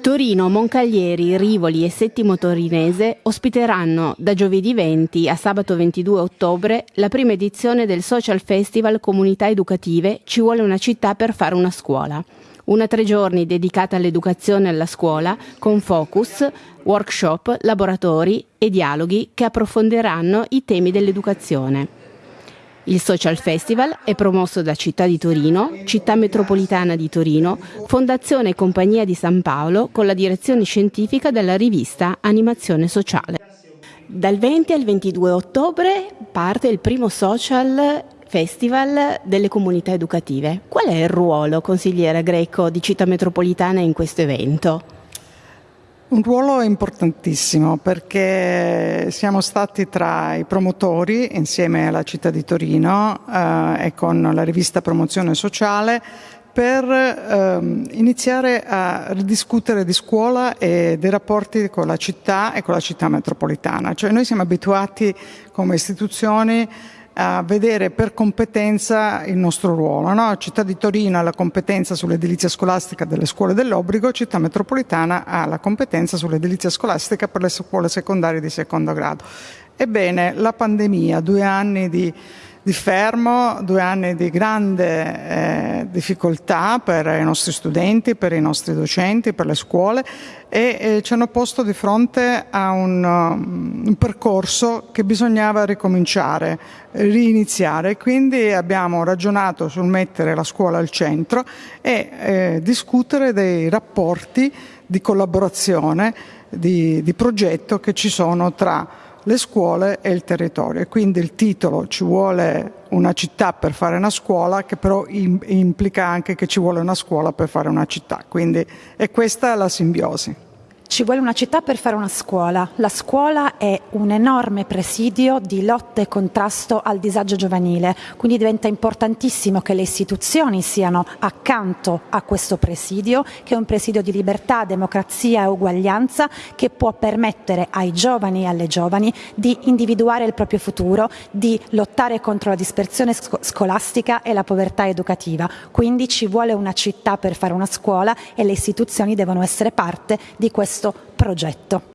Torino, Moncaglieri, Rivoli e Settimo Torinese ospiteranno da giovedì 20 a sabato 22 ottobre la prima edizione del Social Festival Comunità Educative Ci vuole una città per fare una scuola. Una tre giorni dedicata all'educazione alla scuola con focus, workshop, laboratori e dialoghi che approfondiranno i temi dell'educazione. Il Social Festival è promosso da Città di Torino, Città Metropolitana di Torino, Fondazione e Compagnia di San Paolo con la direzione scientifica della rivista Animazione Sociale. Dal 20 al 22 ottobre parte il primo Social Festival delle comunità educative. Qual è il ruolo, consigliera Greco, di Città Metropolitana in questo evento? Un ruolo importantissimo perché siamo stati tra i promotori insieme alla città di Torino eh, e con la rivista Promozione Sociale per ehm, iniziare a ridiscutere di scuola e dei rapporti con la città e con la città metropolitana. Cioè noi siamo abituati come istituzioni a vedere per competenza il nostro ruolo. No? Città di Torino ha la competenza sull'edilizia scolastica delle scuole dell'obbligo, Città metropolitana ha la competenza sull'edilizia scolastica per le scuole secondarie di secondo grado. Ebbene, la pandemia, due anni di di fermo, due anni di grande eh, difficoltà per i nostri studenti, per i nostri docenti, per le scuole e eh, ci hanno posto di fronte a un, um, un, percorso che bisognava ricominciare, riniziare. Quindi abbiamo ragionato sul mettere la scuola al centro e eh, discutere dei rapporti di collaborazione, di, di progetto che ci sono tra le scuole e il territorio. E quindi il titolo ci vuole una città per fare una scuola, che però implica anche che ci vuole una scuola per fare una città. Quindi è questa la simbiosi. Ci vuole una città per fare una scuola. La scuola è un enorme presidio di lotta e contrasto al disagio giovanile, quindi diventa importantissimo che le istituzioni siano accanto a questo presidio, che è un presidio di libertà, democrazia e uguaglianza che può permettere ai giovani e alle giovani di individuare il proprio futuro, di lottare contro la dispersione scolastica e la povertà educativa. Quindi ci vuole una città per fare una scuola e le istituzioni devono essere parte di questo progetto.